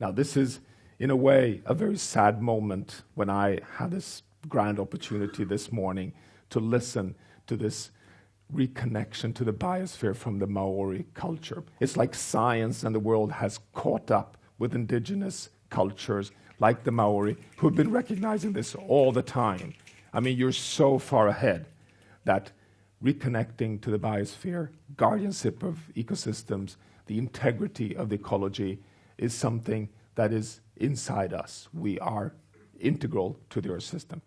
Now, this is, in a way, a very sad moment when I had this grand opportunity this morning to listen to this reconnection to the biosphere from the Maori culture. It's like science and the world has caught up with indigenous cultures like the Maori who have been recognizing this all the time. I mean, you're so far ahead that reconnecting to the biosphere, guardianship of ecosystems, the integrity of the ecology is something that is inside us. We are integral to the Earth system.